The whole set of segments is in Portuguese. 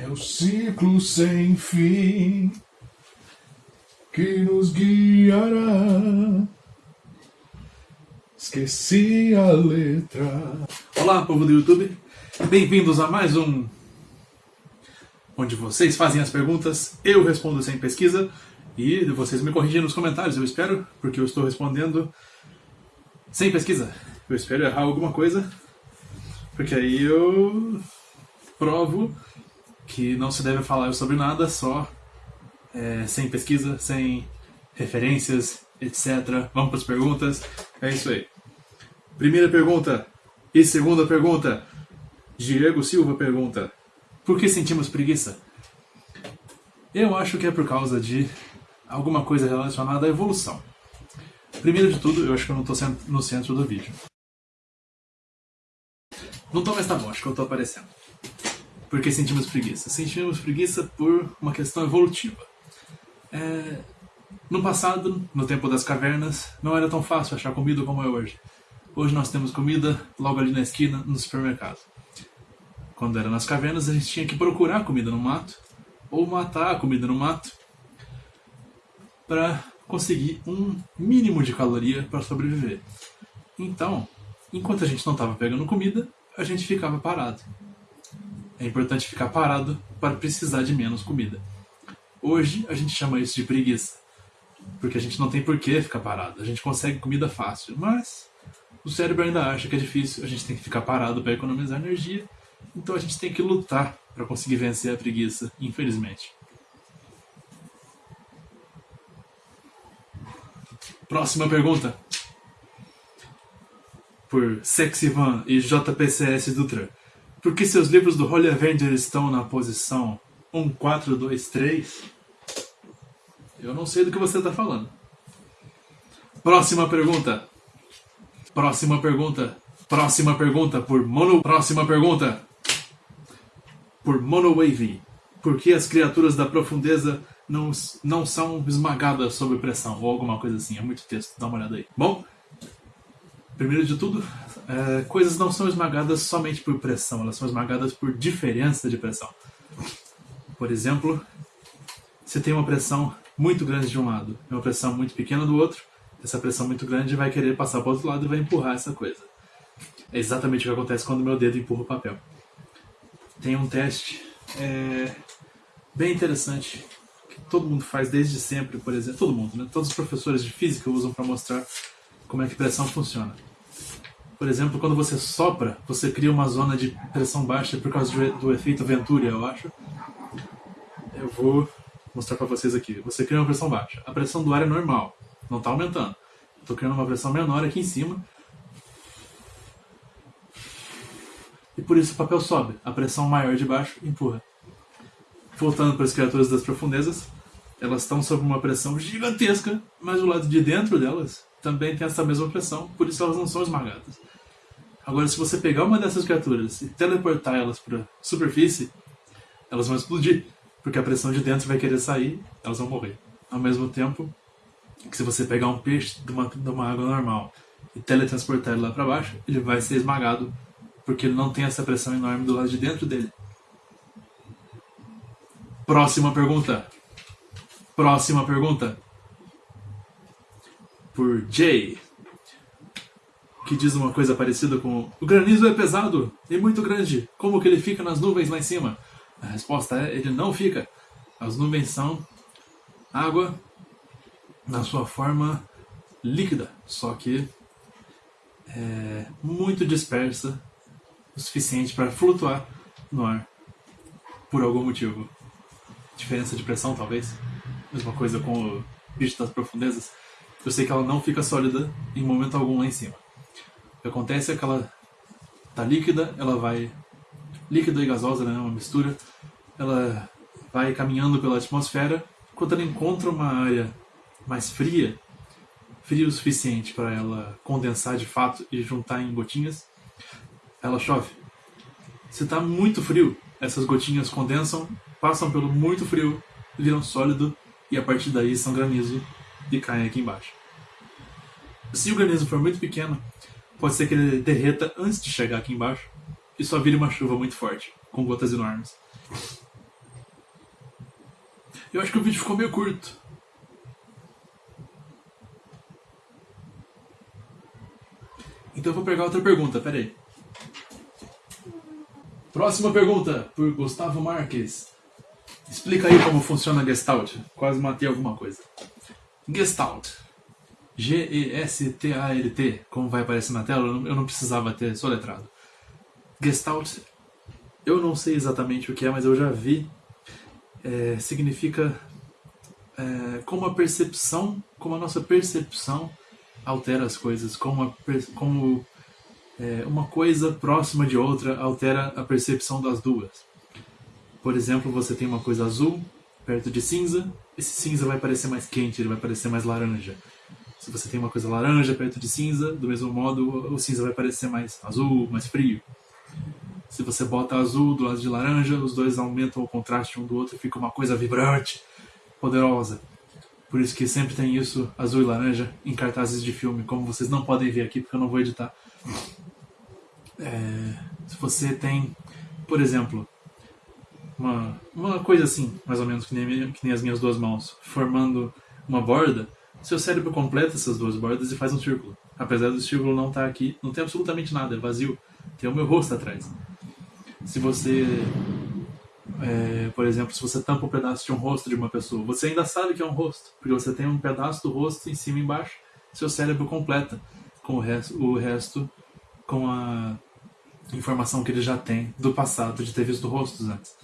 É o ciclo sem fim que nos guiará. Esqueci a letra. Olá, povo do YouTube. Bem-vindos a mais um onde vocês fazem as perguntas, eu respondo sem pesquisa e vocês me corrigem nos comentários, eu espero, porque eu estou respondendo sem pesquisa. Eu espero errar alguma coisa, porque aí eu provo que não se deve falar sobre nada só é, sem pesquisa, sem referências, etc. Vamos para as perguntas. É isso aí. Primeira pergunta e segunda pergunta. Diego Silva pergunta: Por que sentimos preguiça? Eu acho que é por causa de alguma coisa relacionada à evolução. Primeiro de tudo, eu acho que eu não estou no centro do vídeo. Não tô, mas tá bom, acho que eu tô aparecendo. Por que sentimos preguiça? Sentimos preguiça por uma questão evolutiva. É... No passado, no tempo das cavernas, não era tão fácil achar comida como é hoje. Hoje nós temos comida logo ali na esquina, no supermercado. Quando era nas cavernas, a gente tinha que procurar comida no mato, ou matar a comida no mato, para conseguir um mínimo de caloria para sobreviver. Então, enquanto a gente não estava pegando comida, a gente ficava parado. É importante ficar parado para precisar de menos comida. Hoje a gente chama isso de preguiça, porque a gente não tem por que ficar parado. A gente consegue comida fácil, mas o cérebro ainda acha que é difícil. A gente tem que ficar parado para economizar energia, então a gente tem que lutar para conseguir vencer a preguiça, infelizmente. Próxima pergunta por Sexy Van e JPCS Dutra. Por que seus livros do Holy Avenger estão na posição 1, 4, 2, 3? Eu não sei do que você está falando. Próxima pergunta. Próxima pergunta. Próxima pergunta por Mono. Próxima pergunta por Mono Wavy. Por que as criaturas da profundeza não, não são esmagadas sob pressão? Ou alguma coisa assim. É muito texto, dá uma olhada aí. Bom, Primeiro de tudo, é, coisas não são esmagadas somente por pressão, elas são esmagadas por diferença de pressão. Por exemplo, se tem uma pressão muito grande de um lado e uma pressão muito pequena do outro, essa pressão muito grande vai querer passar para o outro lado e vai empurrar essa coisa. É exatamente o que acontece quando meu dedo empurra o papel. Tem um teste é, bem interessante que todo mundo faz desde sempre, por exemplo, todo mundo, né? Todos os professores de física usam para mostrar como é que pressão funciona. Por exemplo, quando você sopra, você cria uma zona de pressão baixa por causa do efeito Venturi, eu acho. Eu vou mostrar para vocês aqui. Você cria uma pressão baixa. A pressão do ar é normal, não está aumentando. Estou criando uma pressão menor aqui em cima. E por isso o papel sobe. A pressão maior de baixo empurra. Voltando para as criaturas das profundezas, elas estão sob uma pressão gigantesca, mas o lado de dentro delas também tem essa mesma pressão, por isso elas não são esmagadas. Agora, se você pegar uma dessas criaturas e teleportar elas para superfície, elas vão explodir, porque a pressão de dentro vai querer sair, elas vão morrer. Ao mesmo tempo que se você pegar um peixe de uma, de uma água normal e teletransportar ele lá para baixo, ele vai ser esmagado, porque ele não tem essa pressão enorme do lado de dentro dele. Próxima pergunta. Próxima pergunta. Por Jay que diz uma coisa parecida com o granizo é pesado e muito grande, como que ele fica nas nuvens lá em cima? A resposta é, ele não fica. As nuvens são água na sua forma líquida, só que é muito dispersa o suficiente para flutuar no ar por algum motivo. Diferença de pressão, talvez. Mesma coisa com o bicho das profundezas. Eu sei que ela não fica sólida em momento algum lá em cima. O que acontece é que ela tá líquida, ela vai líquida e gasosa, né, uma mistura, ela vai caminhando pela atmosfera, quando ela encontra uma área mais fria, fria o suficiente para ela condensar de fato e juntar em gotinhas, ela chove. Se está muito frio, essas gotinhas condensam, passam pelo muito frio, viram sólido e a partir daí são granizo e caem aqui embaixo. Se o granizo for muito pequeno, pode ser que ele derreta antes de chegar aqui embaixo e só vire uma chuva muito forte, com gotas enormes. Eu acho que o vídeo ficou meio curto. Então eu vou pegar outra pergunta, peraí. Próxima pergunta, por Gustavo Marques. Explica aí como funciona Gestalt. Quase matei alguma coisa. Gestalt. G-E-S-T-A-L-T, como vai aparecer na tela, eu não precisava ter soletrado. Gestalt, eu não sei exatamente o que é, mas eu já vi. É, significa é, como a percepção, como a nossa percepção altera as coisas, como, a, como é, uma coisa próxima de outra altera a percepção das duas. Por exemplo, você tem uma coisa azul perto de cinza, esse cinza vai parecer mais quente, ele vai parecer mais laranja. Se você tem uma coisa laranja perto de cinza, do mesmo modo o cinza vai parecer mais azul, mais frio. Se você bota azul do lado de laranja, os dois aumentam o contraste um do outro e fica uma coisa vibrante, poderosa. Por isso que sempre tem isso, azul e laranja, em cartazes de filme, como vocês não podem ver aqui porque eu não vou editar. É, se você tem, por exemplo, uma, uma coisa assim, mais ou menos que nem, que nem as minhas duas mãos, formando uma borda, seu cérebro completa essas duas bordas e faz um círculo. Apesar do círculo não estar tá aqui, não tem absolutamente nada, é vazio. Tem o meu rosto atrás. Se você é, por exemplo, se você tampa um pedaço de um rosto de uma pessoa, você ainda sabe que é um rosto, porque você tem um pedaço do rosto em cima e embaixo, seu cérebro completa com o resto, o resto com a informação que ele já tem do passado, de ter visto rostos antes.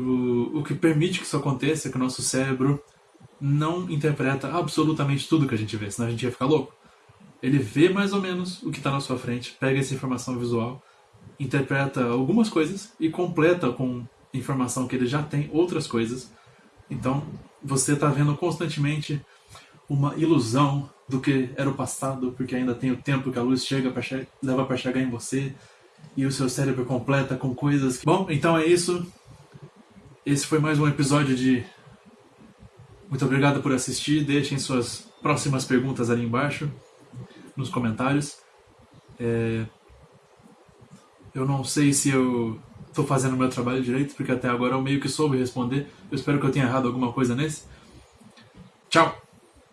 O, que permite que isso aconteça é que o nosso cérebro não interpreta absolutamente tudo que a gente vê, senão a gente ia ficar louco. Ele vê mais ou menos o que está na sua frente, pega essa informação visual interpreta algumas coisas e completa com informação que ele já tem outras coisas. Então, você está vendo constantemente uma ilusão do que era o passado, porque ainda tem o tempo que a luz chega leva para chegar em você e o seu cérebro completa com coisas. Que... Bom, então é isso. Esse foi mais um episódio de Muito obrigado por assistir. Deixem suas próximas perguntas ali embaixo nos comentários. É... Eu não sei se eu estou fazendo o meu trabalho direito, porque até agora eu meio que soube responder. Eu espero que eu tenha errado alguma coisa nesse. Tchau!